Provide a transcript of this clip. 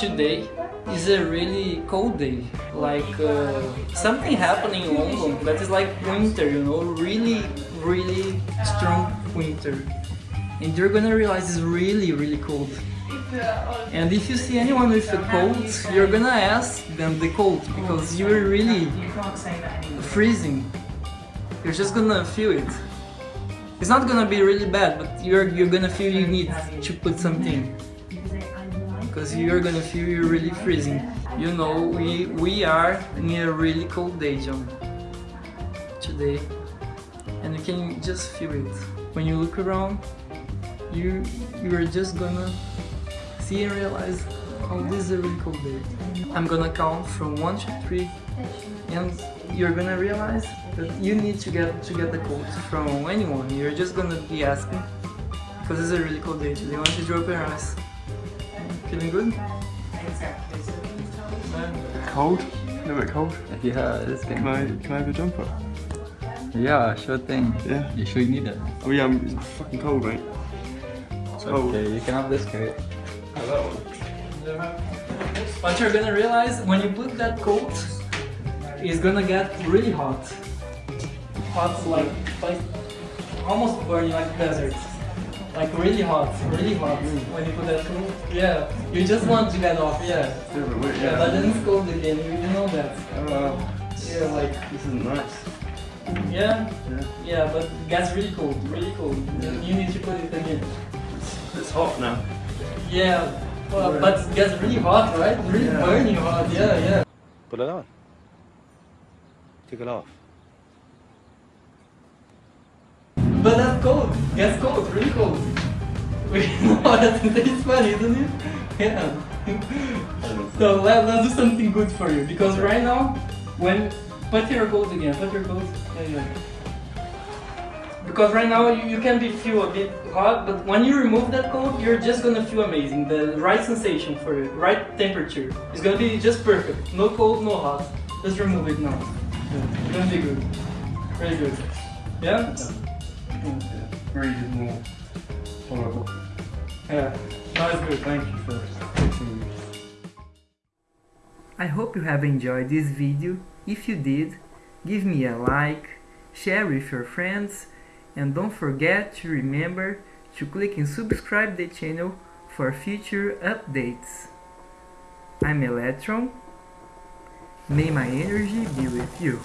today is a really cold day. Like uh, something happening in London that is like winter, you know, really, really strong winter. And you're gonna realize it's really, really cold. And if you see anyone with a cold, you're gonna ask them the cold because you're really freezing. You're just gonna feel it. It's not gonna be really bad, but you're you're gonna feel you need to put something because you're gonna feel you're really freezing. You know, we we are in a really cold day, John, today, and you can just feel it. When you look around, you you are just gonna see and realize how this is a really cold day. I'm gonna count from one to three, and you're gonna realize that you need to get to get the coat from anyone. You're just gonna be asking because it's a really cold day today. Why don't you drop your eyes? Feeling good? Cold? A little bit cold? Yeah, it's Can getting. I, can I have a jumper? Yeah, sure thing. Yeah. You sure you need it? Oh yeah, I'm, it's fucking cold, mate. It's cold. Okay, you can have this coat. Have that one. What you're gonna realize when you put that coat, it's gonna get really hot. Hot like like almost burning like desert. Like really hot, really hot when you put that coat. Yeah, you just want to get off. Yeah, It's a little bit weird, yeah. But yeah. then it's cold again. You, you know that. Uh, Yeah, like this isn't nice. yeah, Yeah. yeah. But it gets really cold, really cold. Then You need to put it again. It's hot now. Yeah, well, but it gets really hot, right? Really Yeah. burning hot. Yeah, yeah. Put it on. Take it off. But that's cold. Gets cold, really cold. That's, that's funny, isn't it? Yeah. so let, let's do something good for you because right now, when put your coat again, put your coat. Yeah, yeah. Because right now you, you can be feel a bit hot, but when you remove that coat, you're just gonna feel amazing. The right sensation for you, right temperature. It's gonna be just perfect. No cold, no hot. Just remove it now. Yeah. It's gonna be good. Very good. Yeah. Breathe more horrible. Yeah. Thank you for me. I hope you have enjoyed this video. If you did, give me a like, share with your friends, and don't forget to remember to click and subscribe the channel for future updates. I'm Electron. May my energy be with you.